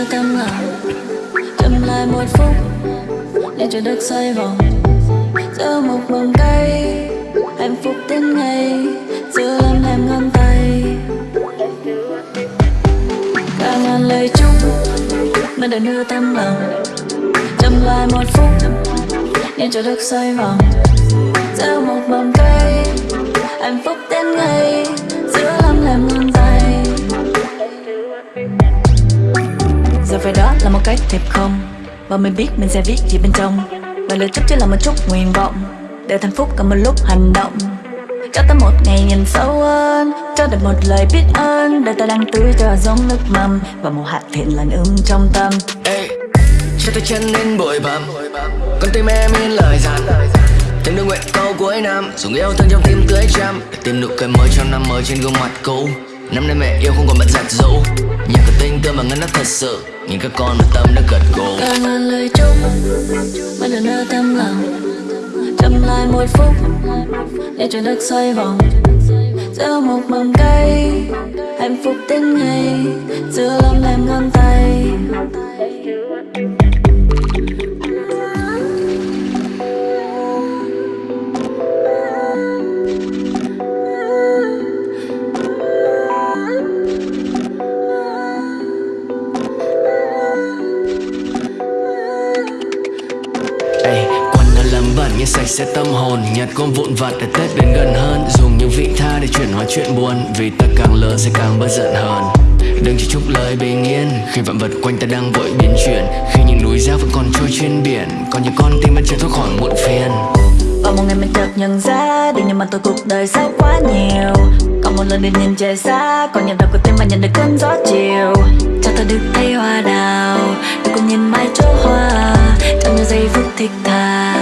đưa tâm lòng chậm lại một phút để cho đất xoay vòng. Giữa một vòng cây hạnh phúc đến ngày giữa lắm em ngón tay. Cả ngàn lời chúc mà đã đưa tâm lòng. Chậm lại một phút để cho đất xoay vòng. Giữa một vòng cây hạnh phúc đến ngày giữa lắm em ngón tay phải đó là một cái thiệp không? Và mình biết mình sẽ viết gì bên trong. Và lời chúc chỉ là một chút nguyện vọng để thành phúc cả một lúc hành động. Cho ta một ngày nhìn sâu hơn cho được một lời biết ơn. Để ta đang tưới cho giống nước mầm và một hạt thiện lành ươm trong tâm. Hey, cho tôi chân nên bụi bặm con tim em yên lời dặn. Thêm đôi nguyện câu cuối năm Dùng yêu thương trong tim tưới trăm Để tìm nụ cười mới trong năm mới trên gương mặt cũ. Năm nay mẹ yêu không còn bận giặt dấu Nhạc cửa tinh cơ mà ngân nó thật sự. Nhìn các con mà tâm đã gật gù. Cả ngàn lời chúc mà đừng đưa tâm lòng. Chậm lại một phút, để trời đất xoay vòng giữa một mầm cây, hạnh phúc đến ngày. Giữa lòng em ngón tay. Là làm lấm bẩn nhưng sạch sẽ tâm hồn. Nhặt con vụn vặt để Tết đến gần hơn. Dùng những vị tha để chuyển hóa chuyện buồn. Vì ta càng lớn sẽ càng bớt giận hơn Đừng chỉ chúc lời bình yên. Khi vạn vật quanh ta đang vội biến chuyển, Khi những núi dao vẫn còn trôi trên biển, Còn những con tim vẫn chưa thoát khỏi muộn phiền. Và một ngày mình chợt nhận ra, Đừng nhưng mà tôi cuộc đời sao quá nhiều. Còn một lần để nhìn trời xa, Còn nhịp đập của tim mà nhận được cơn gió chiều. Cho tôi được thấy hoa đào được cùng nhìn mãi chỗ hoa. Trong những giây phút thích thà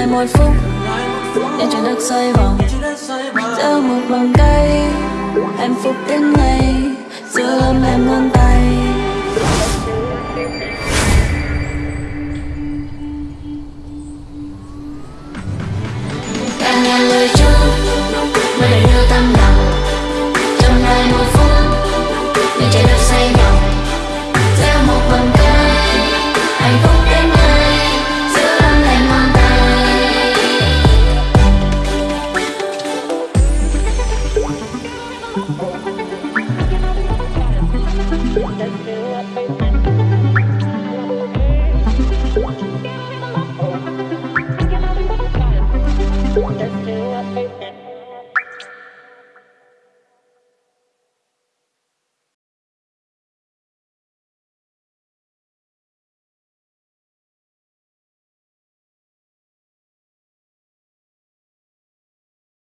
lại một phút Để cho đất xoay vòng Giữa một vòng cây Hạnh phúc đến ngày Giữa lắm em ngón tay that feel like